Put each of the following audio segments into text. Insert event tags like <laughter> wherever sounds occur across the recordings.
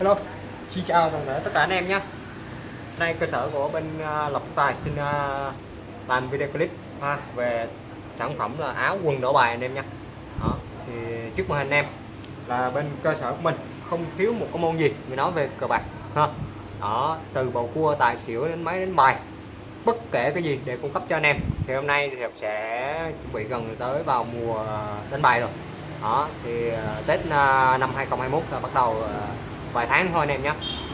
Hello, xin chào toàn thể tất cả anh em nhé. Nay cơ sở của bên à, Lộc Tài xin à, làm video clip ha, về sản phẩm là áo quần đổ bài anh em nha Đó, thì trước màn hình anh em là bên cơ sở của mình không thiếu một cái môn gì mình nói về cờ bạc ha. Đó từ bầu cua tài xỉu đến máy đến bài bất kể cái gì để cung cấp cho anh em. Thì hôm nay thì sẽ chuẩn bị gần tới vào mùa đánh bài rồi. Đó thì Tết năm 2021 là bắt đầu vài tháng thôi anh em nhé.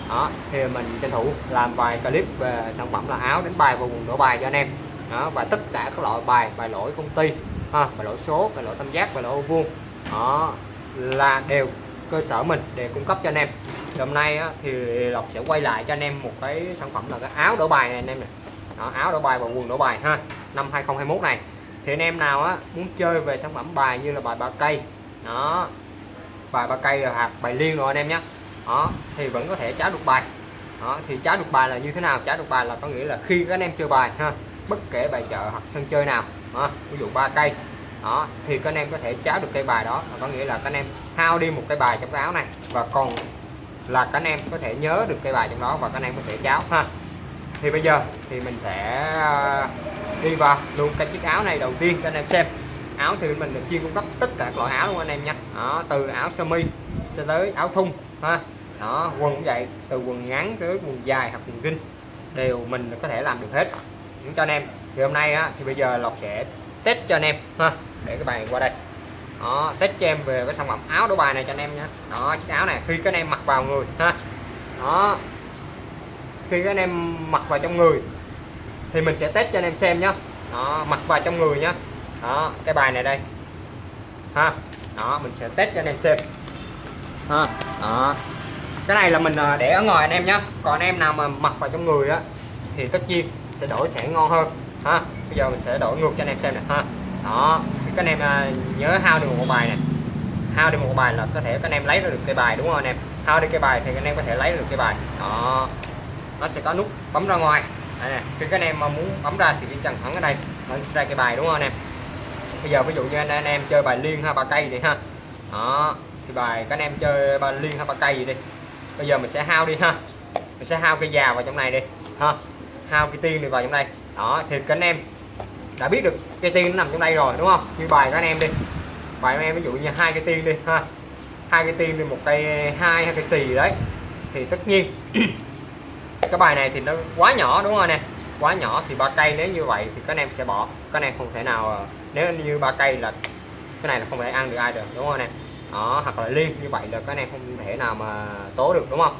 Đó thì mình tranh thủ làm vài clip về sản phẩm là áo đánh bài và quần đổ bài cho anh em. Đó và tất cả các loại bài bài lỗi công ty ha, bài lỗi số bài lỗi tam giác bài lỗi ô vuông. Đó là đều cơ sở mình để cung cấp cho anh em. Thì hôm nay á, thì lộc sẽ quay lại cho anh em một cái sản phẩm là cái áo đổ bài này anh em này đó, áo đổ bài và quần đổ bài ha năm 2021 này. Thì anh em nào á muốn chơi về sản phẩm bài như là bài ba cây đó bài ba cây hoặc bài liên rồi anh em nhé đó thì vẫn có thể cháo được bài. Đó thì cháo được bài là như thế nào? Cháo được bài là có nghĩa là khi các anh em chơi bài ha bất kể bài chợ hoặc sân chơi nào đó, ví dụ ba cây đó thì các anh em có thể cháo được cây bài đó. Có nghĩa là các anh em hao đi một cây bài trong cái áo này và còn là các anh em có thể nhớ được cây bài trong đó và các anh em có thể cháo ha. Thì bây giờ thì mình sẽ à, đi vào luôn cái chiếc áo này đầu tiên cho anh em xem. Áo thì mình được chuyên cung cấp tất cả các loại áo luôn anh em nha. Đó, từ áo sơ mi cho tới áo thun ha. Đó quần cũng vậy từ quần ngắn tới quần dài hoặc quần jean đều mình có thể làm được hết. Những cho anh em. Thì hôm nay á, thì bây giờ lộc sẽ test cho anh em ha để cái bài qua đây. Đó test cho em về cái sản phẩm áo đồ bài này cho anh em nhé đó chiếc áo này khi các anh em mặc vào người ha. Đó khi các anh em mặc vào trong người thì mình sẽ test cho anh em xem nhé đó mặc vào trong người nhé đó cái bài này đây ha. Đó mình sẽ test cho anh em xem ha đó. Cái này là mình à, để ở ngoài anh em nhé còn anh em nào mà mặc vào trong người á thì tất nhiên sẽ đổi sẽ ngon hơn. Ha bây giờ mình sẽ đổi ngược cho anh em xem nè. Ha đó. Các anh em à, nhớ hao được một bài này hao đi một bài là có thể các anh em lấy được cái bài đúng không anh em? Hao đi cái bài thì anh em có thể lấy được cái bài. Đó. Nó sẽ có nút bấm ra ngoài. Đây nè khi các anh em mà muốn bấm ra thì chỉ cần thẳng ở đây nó sẽ ra cái bài đúng không anh em? Bây giờ ví dụ như anh, anh em chơi bài liên ha ba cây thì ha. Đó thì bài, các anh em chơi ba liên hay ba cây gì đi. Bây giờ mình sẽ hao đi ha. Mình sẽ hao cây già vào trong này đi, ha. Hao cây tiên đi vào trong đây. Đó, thì các anh em đã biết được cây tiên nó nằm trong đây rồi, đúng không? Như bài các anh em đi. Bài các em ví dụ như hai cây tiên đi, ha. Hai cây tiên đi, một cây hai hai cây xì đấy. Thì tất nhiên <clears throat> cái bài này thì nó quá nhỏ, đúng không nè quá nhỏ thì ba cây nếu như vậy thì các anh em sẽ bỏ. Các anh em không thể nào ờ, nếu như ba cây là cái này là không thể ăn được ai được, đúng không nè đó hoặc là liên như vậy là các anh em không thể nào mà tố được đúng không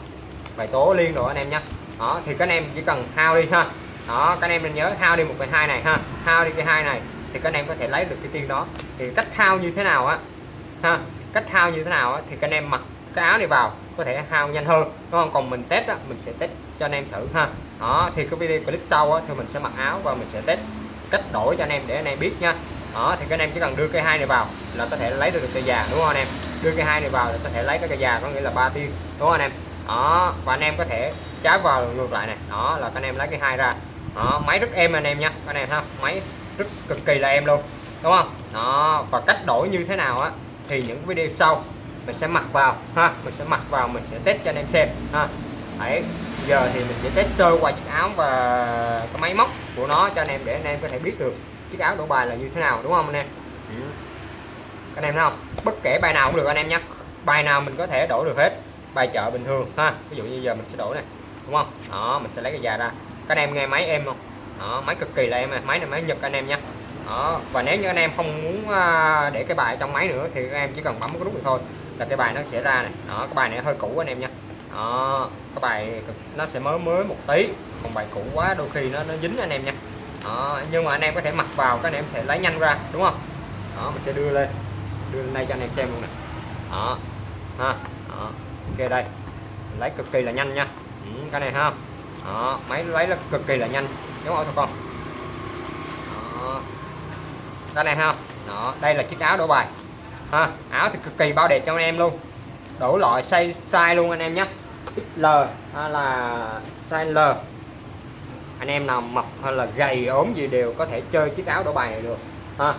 phải tố liên rồi anh em nhé đó thì các anh em chỉ cần hao đi ha đó các anh em nên nhớ hao đi một cái hai này ha hao đi cái hai này thì các anh em có thể lấy được cái tiên đó thì cách hao như thế nào á ha cách hao như thế nào á, thì các anh em mặc cái áo này vào có thể hao nhanh hơn đúng không còn mình test á, mình sẽ test cho anh em thử ha đó thì cái video clip sau á, thì mình sẽ mặc áo và mình sẽ test cách đổi cho anh em để anh em biết nha đó thì các anh em chỉ cần đưa cây hai này vào là có thể lấy được cây già đúng không anh em đưa cây hai này vào là có thể lấy cái cây già, có nghĩa là ba tiên đúng không anh em? Đó, và anh em có thể trái vào ngược lại này. Đó, là các anh em lấy cái hai ra. Đó, máy rất êm anh em nha anh em ha máy rất cực kỳ là em luôn, đúng không? Đó, và cách đổi như thế nào á, thì những video sau mình sẽ mặc vào, ha? Mình sẽ mặc vào, mình sẽ test cho anh em xem, ha? Đấy, giờ thì mình sẽ test sơ qua chiếc áo và cái máy móc của nó cho anh em để anh em có thể biết được chiếc áo đổ bài là như thế nào, đúng không anh em? Ừ anh em thấy không? Bất kể bài nào cũng được anh em nhé bài nào mình có thể đổi được hết bài chợ bình thường ha. Ví dụ như giờ mình sẽ đổi này đúng không? Đó mình sẽ lấy cái già ra. Các anh em nghe máy em không? Đó, máy cực kỳ là em à. máy này máy nhật anh em nhé. Đó và nếu như anh em không muốn à, để cái bài trong máy nữa thì các em chỉ cần bấm cái nút này thôi là cái bài nó sẽ ra này đó cái bài này hơi cũ anh em nha đó cái bài nó sẽ mới mới một tí. Còn bài cũ quá đôi khi nó nó dính anh em nha đó, nhưng mà anh em có thể mặc vào các anh em có thể lấy nhanh ra đúng không? Đó mình sẽ đưa lên đưa lên đây cho anh em xem luôn nè. Đó ha đó. ok đây. Lấy cực kỳ là nhanh nha. Ừ, cái này ha. Đó máy lấy là cực kỳ là nhanh. Đúng không con. Đó. cái này ha. Đó đây là chiếc áo đổ bài. Ha áo thì cực kỳ bao đẹp cho anh em luôn. Đủ loại size size luôn anh em nhé. L hay là size L. Anh em nào mập hay là gầy ốm gì đều có thể chơi chiếc áo đổ bài này được. Ha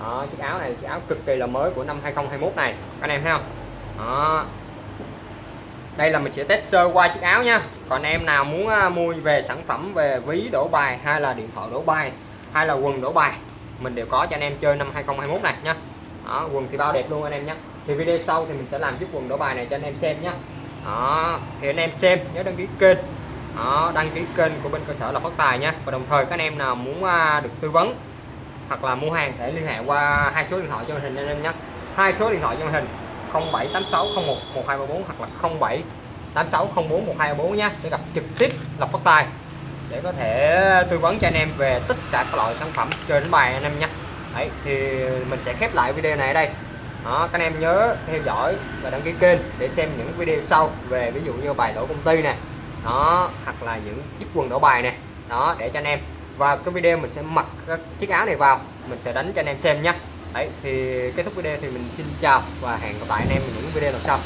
đó, chiếc áo này chiếc áo cực kỳ là mới của năm 2021 này. Anh em thấy không? Đó. Đây là mình sẽ test sơ qua chiếc áo nha. Còn em nào muốn à, mua về sản phẩm về ví đổ bài hay là điện thoại đổ bài hay là quần đổ bài mình đều có cho anh em chơi năm 2021 này nha. Đó, quần thì bao đẹp luôn anh em nhé thì video sau thì mình sẽ làm chiếc quần đổ bài này cho anh em xem nhé đó thì anh em xem nhớ đăng ký kênh. Đó, đăng ký kênh của bên cơ sở là phát tài nha. Và đồng thời các anh em nào muốn à, được tư vấn hoặc là mua hàng để liên hệ qua hai số điện thoại cho màn hình anh em nhé. Hai số điện thoại cho màn hình 078601 1234 hoặc là 07 8604 1234 nhé. Sẽ gặp trực tiếp Lộc Phát Tài để có thể tư vấn cho anh em về tất cả các loại sản phẩm chơi đánh bài anh em nhé. Đấy thì mình sẽ khép lại video này ở đây. Đó, các anh em nhớ theo dõi và đăng ký kênh để xem những video sau về ví dụ như bài đổ công ty này đó hoặc là những chiếc quần đổ bài này đó để cho anh em và cái video mình sẽ mặc các chiếc áo này vào, mình sẽ đánh cho anh em xem nhé. Đấy, thì kết thúc video thì mình xin chào và hẹn gặp lại anh em ở những video lần sau.